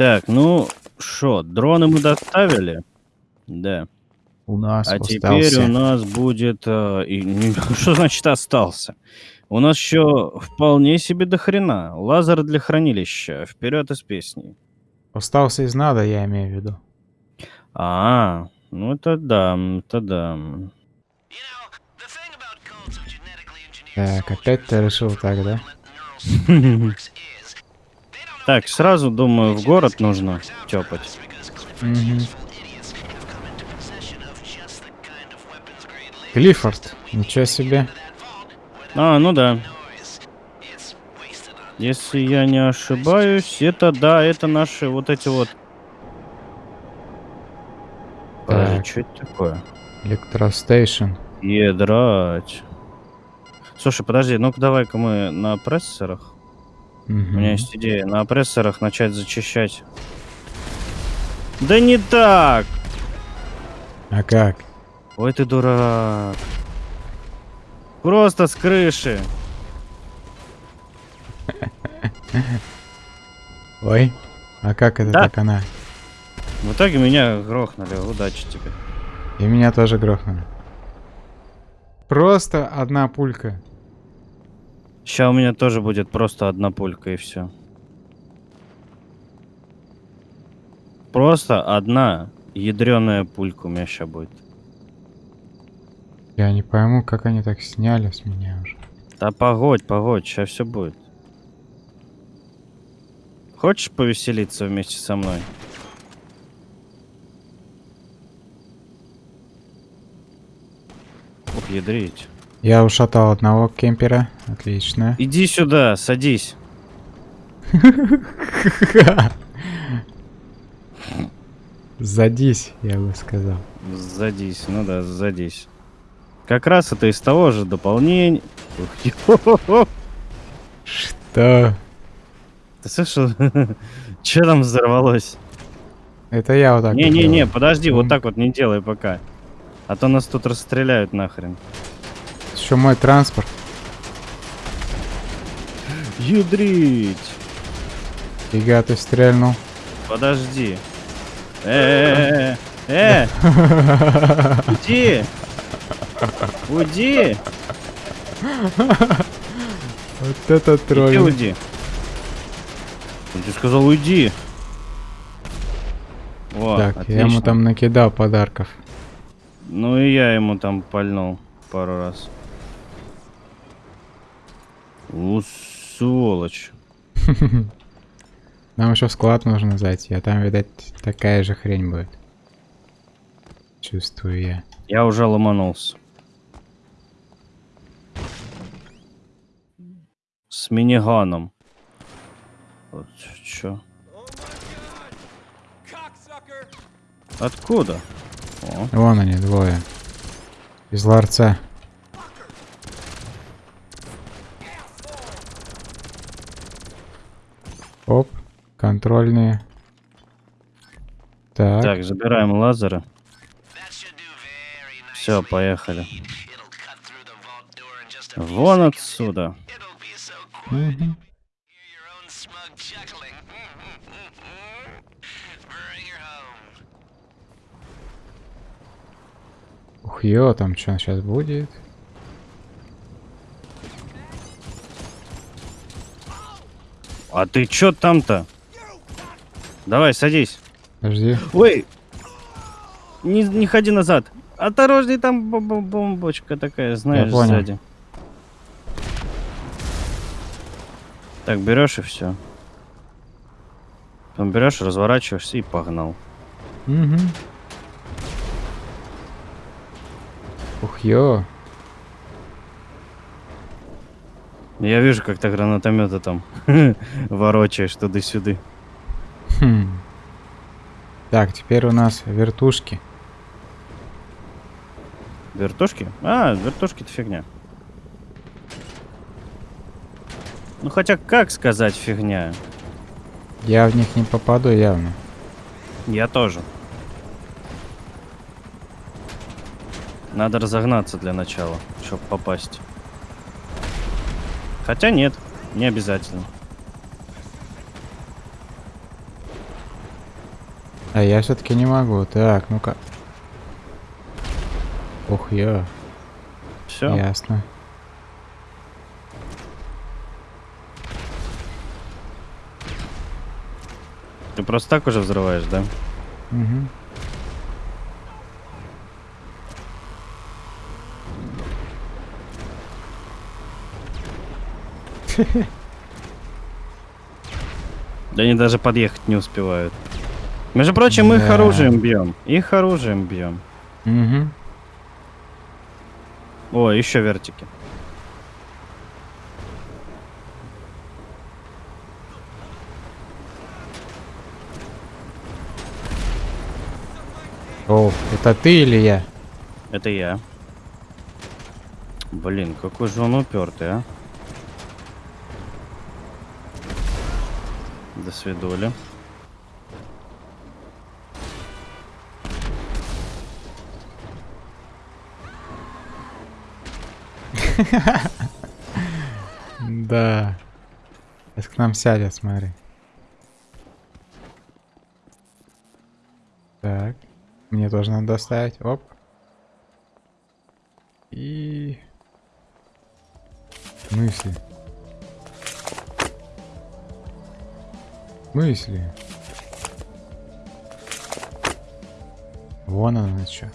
Так, ну что, дроны мы доставили? Да. У нас А остался. теперь у нас будет... э, и- что значит остался? У нас еще вполне себе до хрена. Лазер для хранилища. Вперед из песни. Остался из надо, я имею в виду. А, ну это да, это да. Так, опять ты решил так, да? Так, сразу, думаю, в город нужно тёпать. Мгм. Клиффорд, ничего себе. А, ну да. Если я не ошибаюсь, это да, это наши вот эти вот... Так. что это такое? Электростейшн. Едрать. Слушай, подожди, ну-ка давай-ка мы на опрессорах. У меня есть идея на опрессорах начать зачищать. Да не так! А как? Ой, ты дурак. Просто с крыши. Ой, а как это Да. так она? В итоге меня грохнули. Удачи тебе. И меня тоже грохнули. Просто одна пулька. Сейчас у меня тоже будет просто одна пулька и все. Просто одна ядреная пулька у меня сейчас будет. Я не пойму, как они так сняли с меня уже. Да погодь, погодь, сейчас все будет. Хочешь повеселиться вместе со мной? Ух, ядрить. Я ушатал одного кемпера. Отлично. Иди сюда, садись. Задись, я бы сказал. Садись, ну да, садись. Как раз это из того же дополнения. Что? Ты слышал? Че там взорвалось? Это я вот так. Не-не-не, подожди, вот так вот не делай пока. А то нас тут расстреляют нахрен. Еще мой транспорт. Ядрить! Фига ты стрельнул. Подожди. Э, э, э, э, уйди! Уйди! Вот это Иди тролль. уйди. Я тебе сказал уйди. О, Так, я ему отлично. там накидал подарков. Ну и я ему там пальнул пару раз. У, сволочь. Нам еще в склад нужно зайти, а там, видать, такая же хрень будет. Чувствую я. Я уже ломанулся. С миниганом. Вот чё. Откуда? О, Вон они, двое. Из ларца. Оп, контрольные. Так, так, забираем лазеры. Все, поехали. Вон отсюда. мгм. Ух, ё, там что сейчас будет? А ты чё там-то? Давай, садись. Подожди. Ой! Не, не ходи назад. Осторожней, там бом- бом- бомбочка такая, знаешь, понял. сзади. Так, берешь и все. Потом берешь, разворачиваешься и погнал. Угу. Ух, ё. Я вижу, как ты гранатомета там ворочаешь туда-сюда. Хм. Так, теперь у нас вертушки. Вертушки? А, вертушки-то фигня. Ну хотя как сказать фигня? Я в них не попаду явно. Я тоже. Надо разогнаться для начала, чтобы попасть. Хотя нет, не обязательно. А я все-таки не могу. Так, ну-ка. Ух, я. Все. Ясно. Ты просто так уже взрываешь, да? Угу. Да они даже подъехать не успевают. Между прочим, их Да. оружием бьем. Их оружием бьем. Угу. О, еще вертики. О, это ты или я? Это я. Блин, какой же он упертый, а? До свидули. Да. Сейчас к нам сядет, смотри. Так. Мне тоже надо доставить. Оп. И... Мысли. Мысли. Вон оно что.